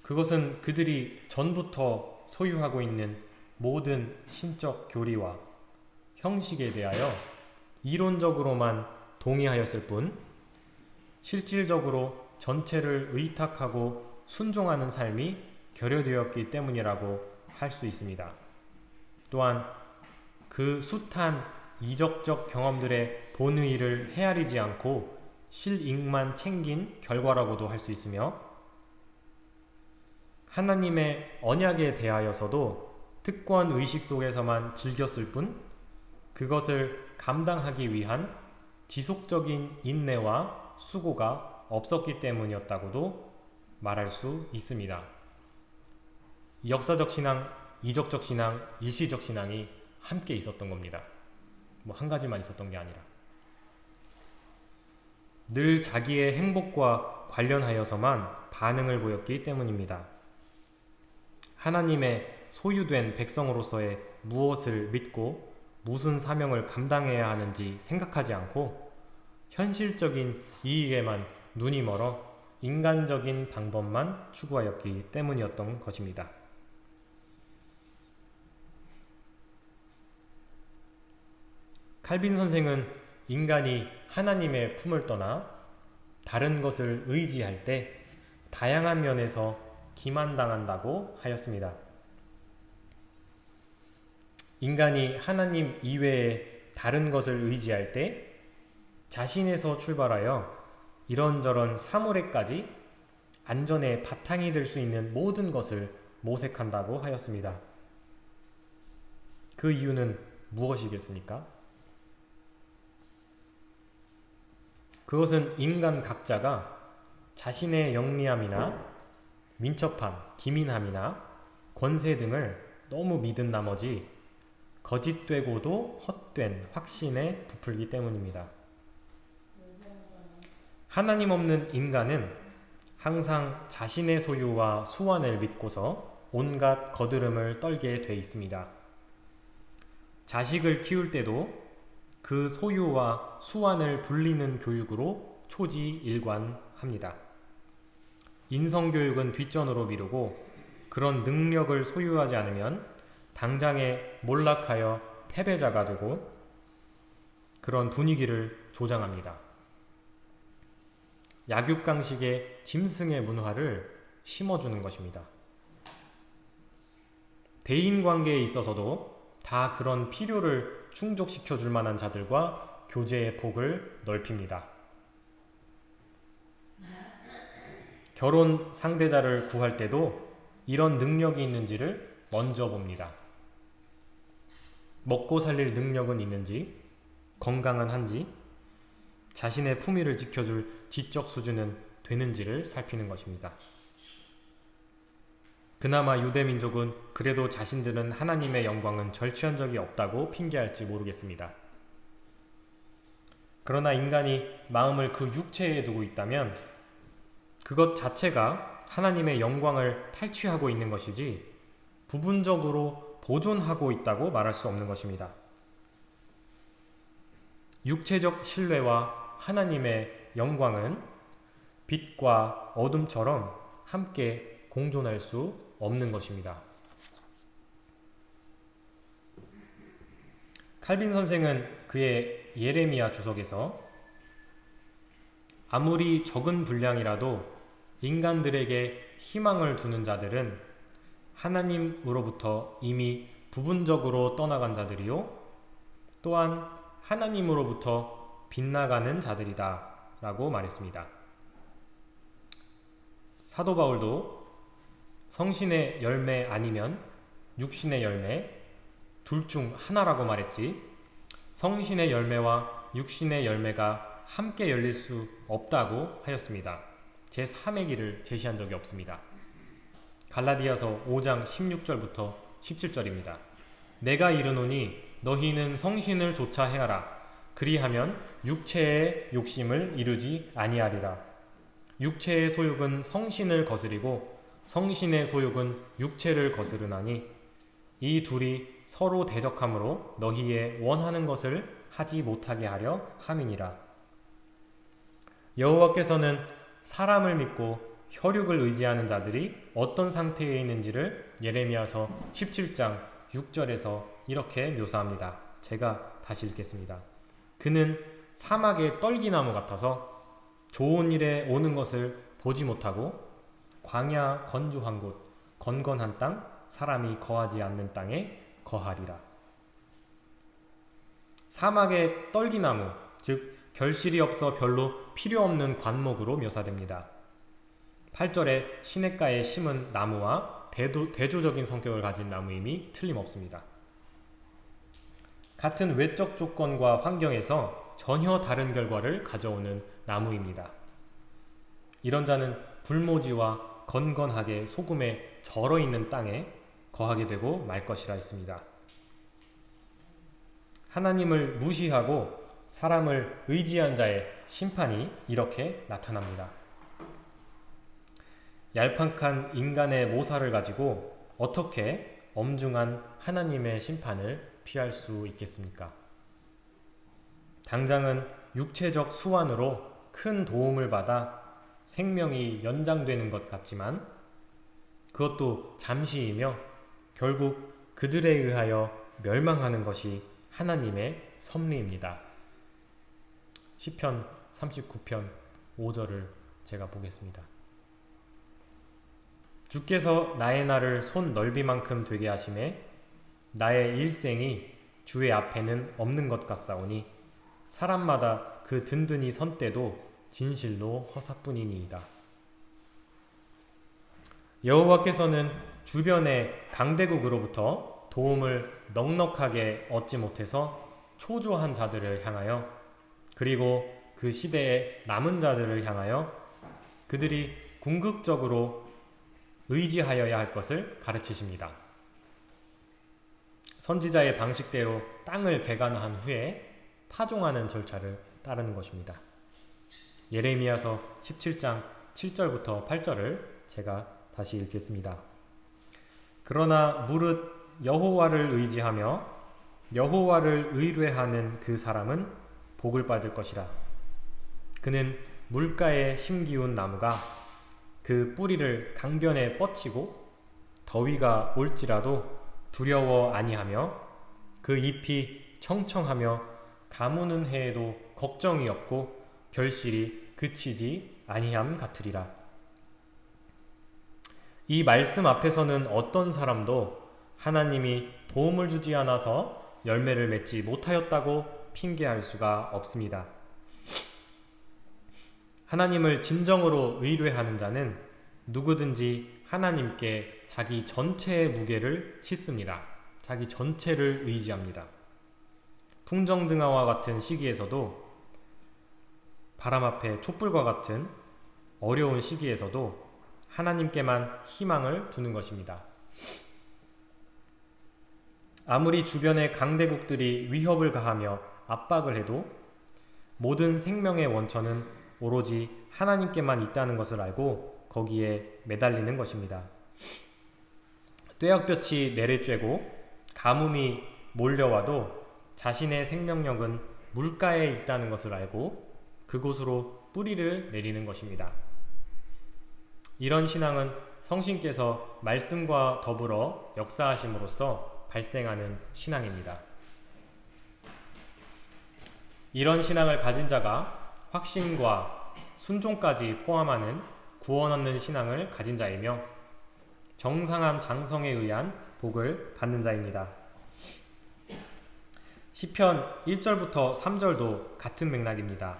Speaker 1: 그것은 그들이 전부터 소유하고 있는 모든 신적 교리와 형식에 대하여 이론적으로만 동의하였을 뿐 실질적으로 전체를 의탁하고 순종하는 삶이 결여되었기 때문이라고 할 수 있습니다. 또한 그 숱한 이적적 경험들의 본의를 헤아리지 않고 실익만 챙긴 결과라고도 할 수 있으며 하나님의 언약에 대하여서도 특권 의식 속에서만 즐겼을 뿐 그것을 감당하기 위한 지속적인 인내와 수고가 없었기 때문이었다고도 말할 수 있습니다. 역사적 신앙, 이적적 신앙, 일시적 신앙이 함께 있었던 겁니다. 뭐 한 가지만 있었던 게 아니라. 늘 자기의 행복과 관련하여서만 반응을 보였기 때문입니다. 하나님의 소유된 백성으로서의 무엇을 믿고 무슨 사명을 감당해야 하는지 생각하지 않고 현실적인 이익에만 눈이 멀어 인간적인 방법만 추구하였기 때문이었던 것입니다. 칼빈 선생은 인간이 하나님의 품을 떠나 다른 것을 의지할 때 다양한 면에서 기만당한다고 하였습니다. 인간이 하나님 이외에 다른 것을 의지할 때 자신에서 출발하여 이런저런 사물에까지 안전의 바탕이 될 수 있는 모든 것을 모색한다고 하였습니다. 그 이유는 무엇이겠습니까? 그것은 인간 각자가 자신의 영리함이나 민첩함, 기민함이나 권세 등을 너무 믿은 나머지 거짓되고도 헛된 확신에 부풀기 때문입니다. 하나님 없는 인간은 항상 자신의 소유와 수완을 믿고서 온갖 거드름을 떨게 돼 있습니다. 자식을 키울 때도 그 소유와 수완을 불리는 교육으로 초지일관합니다. 인성교육은 뒷전으로 미루고 그런 능력을 소유하지 않으면 당장에 몰락하여 패배자가 되고 그런 분위기를 조장합니다. 약육강식의 짐승의 문화를 심어주는 것입니다. 대인관계에 있어서도 다 그런 필요를 충족시켜 줄 만한 자들과 교제의 폭을 넓힙니다. 결혼 상대자를 구할 때도 이런 능력이 있는지를 먼저 봅니다. 먹고 살릴 능력은 있는지, 건강은 한지, 자신의 품위를 지켜줄 지적 수준은 되는지를 살피는 것입니다. 그나마 유대민족은 그래도 자신들은 하나님의 영광은 절취한 적이 없다고 핑계할지 모르겠습니다. 그러나 인간이 마음을 그 육체에 두고 있다면 그것 자체가 하나님의 영광을 탈취하고 있는 것이지 부분적으로 보존하고 있다고 말할 수 없는 것입니다. 육체적 신뢰와 하나님의 영광은 빛과 어둠처럼 함께 공존할 수 없는 것입니다. 칼빈 선생은 그의 예레미야 주석에서 아무리 적은 분량이라도 인간들에게 희망을 두는 자들은 하나님으로부터 이미 부분적으로 떠나간 자들이요. 또한 하나님으로부터 빗나가는 자들이다. 라고 말했습니다. 사도 바울도 성신의 열매 아니면 육신의 열매 둘 중 하나라고 말했지 성신의 열매와 육신의 열매가 함께 열릴 수 없다고 하였습니다. 제3의 길을 제시한 적이 없습니다. 갈라디아서 5장 16절부터 17절입니다. 내가 이르노니 너희는 성신을 조차 행하라. 그리하면 육체의 욕심을 이루지 아니하리라. 육체의 소욕은 성신을 거스리고 성신의 소욕은 육체를 거스르나니 이 둘이 서로 대적함으로 너희의 원하는 것을 하지 못하게 하려 함이니라. 여호와께서는 사람을 믿고 혈육을 의지하는 자들이 어떤 상태에 있는지를 예레미야서 17장 6절에서 이렇게 묘사합니다. 제가 다시 읽겠습니다. 그는 사막의 떨기나무 같아서 좋은 일에 오는 것을 보지 못하고 광야 건조한 곳, 건건한 땅, 사람이 거하지 않는 땅에 거하리라. 사막의 떨기나무, 즉 결실이 없어 별로 필요 없는 관목으로 묘사됩니다. 8절에 시냇가에 심은 나무와 대도, 대조적인 성격을 가진 나무임이 틀림없습니다. 같은 외적 조건과 환경에서 전혀 다른 결과를 가져오는 나무입니다. 이런 자는 불모지와 건건하게 소금에 절어 있는 땅에 거하게 되고 말 것이라 했습니다. 하나님을 무시하고 사람을 의지한 자의 심판이 이렇게 나타납니다. 얄팍한 인간의 모사를 가지고 어떻게 엄중한 하나님의 심판을 피할 수 있겠습니까? 당장은 육체적 수완으로 큰 도움을 받아 생명이 연장되는 것 같지만 그것도 잠시이며 결국 그들에 의하여 멸망하는 것이 하나님의 섭리입니다. 시편 39편 5절을 제가 보겠습니다. 주께서 나의 날을 손 넓이만큼 되게 하심에 나의 일생이 주의 앞에는 없는 것 같사오니 사람마다 그 든든히 선 때도 진실로 허사뿐이니이다. 여호와께서는 주변의 강대국으로부터 도움을 넉넉하게 얻지 못해서 초조한 자들을 향하여 그리고 그 시대의 남은 자들을 향하여 그들이 궁극적으로 의지하여야 할 것을 가르치십니다. 선지자의 방식대로 땅을 개간한 후에 파종하는 절차를 따르는 것입니다. 예레미야서 17장 7절부터 8절을 제가 다시 읽겠습니다. 그러나 무릇 여호와를 의지하며 여호와를 의뢰하는 그 사람은 복을 받을 것이라. 그는 물가에 심기운 나무가 그 뿌리를 강변에 뻗치고 더위가 올지라도 두려워 아니하며 그 잎이 청청하며 가무는 해에도 걱정이 없고 결실이 그치지 아니함 같으리라. 이 말씀 앞에서는 어떤 사람도 하나님이 도움을 주지 않아서 열매를 맺지 못하였다고 핑계할 수가 없습니다. 하나님을 진정으로 의뢰하는 자는 누구든지 하나님께 자기 전체의 무게를 싣습니다. 자기 전체를 의지합니다. 풍정등화와 같은 시기에서도 바람 앞에 촛불과 같은 어려운 시기에서도 하나님께만 희망을 두는 것입니다. 아무리 주변의 강대국들이 위협을 가하며 압박을 해도 모든 생명의 원천은 오로지 하나님께만 있다는 것을 알고 거기에 매달리는 것입니다. 뙤약볕이 내리쬐고 가뭄이 몰려와도 자신의 생명력은 물가에 있다는 것을 알고 그곳으로 뿌리를 내리는 것입니다. 이런 신앙은 성신께서 말씀과 더불어 역사하심으로써 발생하는 신앙입니다. 이런 신앙을 가진 자가 확신과 순종까지 포함하는 구원 얻는 신앙을 가진 자이며 정상한 장성에 의한 복을 받는 자입니다. 시편 1절부터 3절도 같은 맥락입니다.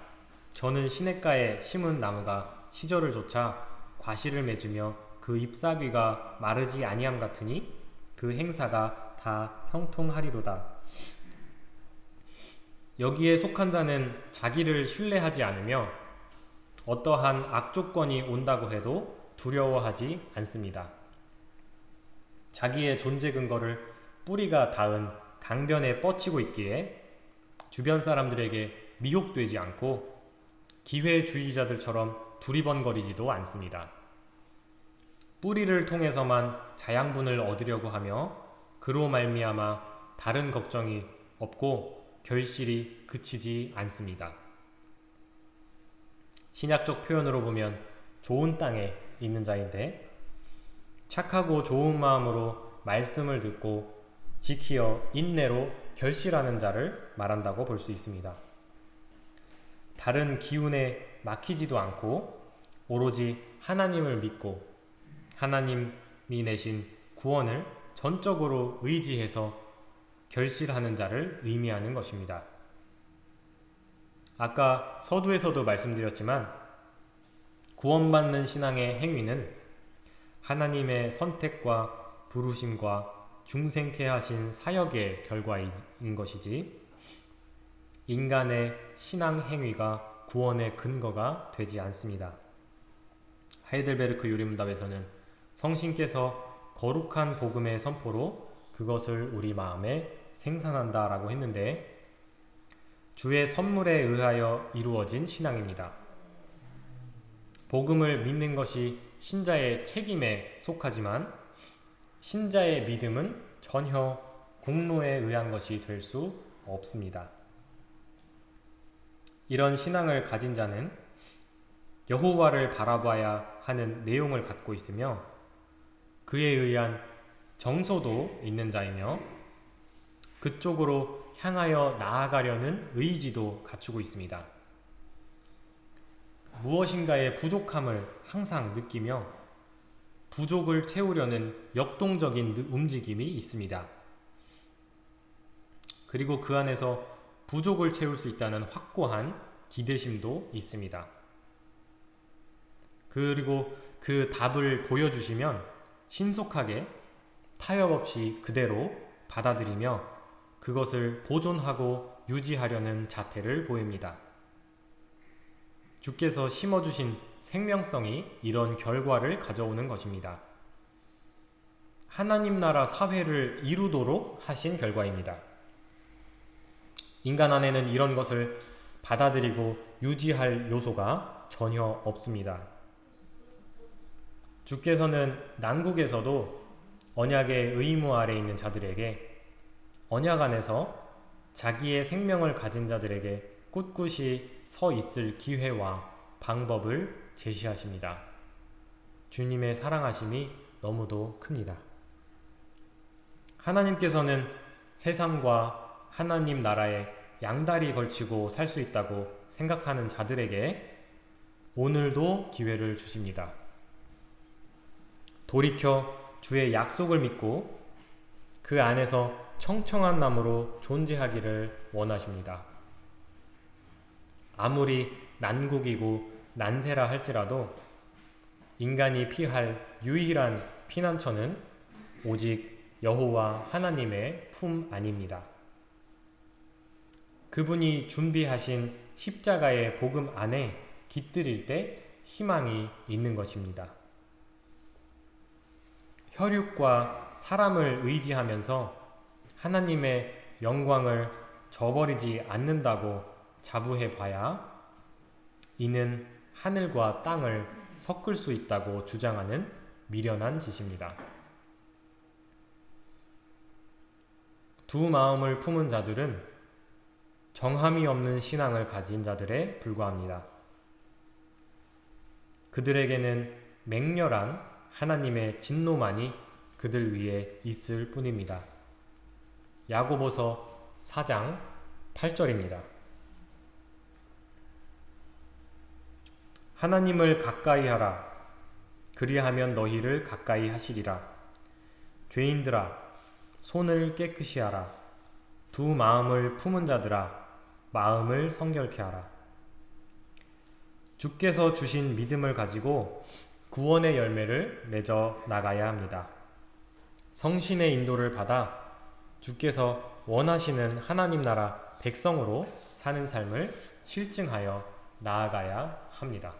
Speaker 1: 저는 시냇가에 심은 나무가 시절을 조차 과실을 맺으며 그 잎사귀가 마르지 아니함 같으니 그 행사가 다 형통하리로다. 여기에 속한 자는 자기를 신뢰하지 않으며 어떠한 악조건이 온다고 해도 두려워하지 않습니다. 자기의 존재 근거를 뿌리가 닿은 강변에 뻗치고 있기에 주변 사람들에게 미혹되지 않고 기회주의자들처럼 두리번거리지도 않습니다. 뿌리를 통해서만 자양분을 얻으려고 하며 그로 말미암아 다른 걱정이 없고 결실이 그치지 않습니다. 신약적 표현으로 보면 좋은 땅에 있는 자인데 착하고 좋은 마음으로 말씀을 듣고 지키어 인내로 결실하는 자를 말한다고 볼 수 있습니다. 다른 기운에 막히지도 않고 오로지 하나님을 믿고 하나님이 내신 구원을 전적으로 의지해서 결실하는 자를 의미하는 것입니다. 아까 서두에서도 말씀드렸지만 구원받는 신앙의 행위는 하나님의 선택과 부르심과 중생케 하신 사역의 결과인 것이지 인간의 신앙 행위가 구원의 근거가 되지 않습니다. 하이델베르크 요리문답에서는 성신께서 거룩한 복음의 선포로 그것을 우리 마음에 생산한다 라고 했는데 주의 선물에 의하여 이루어진 신앙입니다. 복음을 믿는 것이 신자의 책임에 속하지만 신자의 믿음은 전혀 공로에 의한 것이 될 수 없습니다. 이런 신앙을 가진 자는 여호와를 바라봐야 하는 내용을 갖고 있으며 그에 의한 정서도 있는 자이며 그쪽으로 향하여 나아가려는 의지도 갖추고 있습니다. 무엇인가의 부족함을 항상 느끼며 부족을 채우려는 역동적인 움직임이 있습니다. 그리고 그 안에서 부족을 채울 수 있다는 확고한 기대심도 있습니다. 그리고 그 답을 보여주시면 신속하게 타협 없이 그대로 받아들이며 그것을 보존하고 유지하려는 자태를 보입니다. 주께서 심어주신 생명성이 이런 결과를 가져오는 것입니다. 하나님 나라 사회를 이루도록 하신 결과입니다. 인간 안에는 이런 것을 받아들이고 유지할 요소가 전혀 없습니다. 주께서는 난국에서도 언약의 의무 아래 있는 자들에게 언약 안에서 자기의 생명을 가진 자들에게 꿋꿋이 서 있을 기회와 방법을 제시하십니다. 주님의 사랑하심이 너무도 큽니다. 하나님께서는 세상과 하나님 나라에 양다리 걸치고 살 수 있다고 생각하는 자들에게 오늘도 기회를 주십니다. 돌이켜 주의 약속을 믿고 그 안에서 청청한 나무로 존재하기를 원하십니다. 아무리 난국이고 난세라 할지라도 인간이 피할 유일한 피난처는 오직 여호와 하나님의 품 아닙니다. 그분이 준비하신 십자가의 복음 안에 깃들일 때 희망이 있는 것입니다. 혈육과 사람을 의지하면서 하나님의 영광을 저버리지 않는다고 자부해 봐야 이는 하늘과 땅을 섞을 수 있다고 주장하는 미련한 짓입니다. 두 마음을 품은 자들은 정함이 없는 신앙을 가진 자들에 불과합니다. 그들에게는 맹렬한 하나님의 진노만이 그들 위에 있을 뿐입니다. 야고보서 4장 8절입니다. 하나님을 가까이 하라. 그리하면 너희를 가까이 하시리라. 죄인들아, 손을 깨끗이 하라. 두 마음을 품은 자들아, 마음을 성결케 하라. 주께서 주신 믿음을 가지고 구원의 열매를 맺어 나가야 합니다. 성신의 인도를 받아 주께서 원하시는 하나님 나라 백성으로 사는 삶을 실증하여 나아가야 합니다.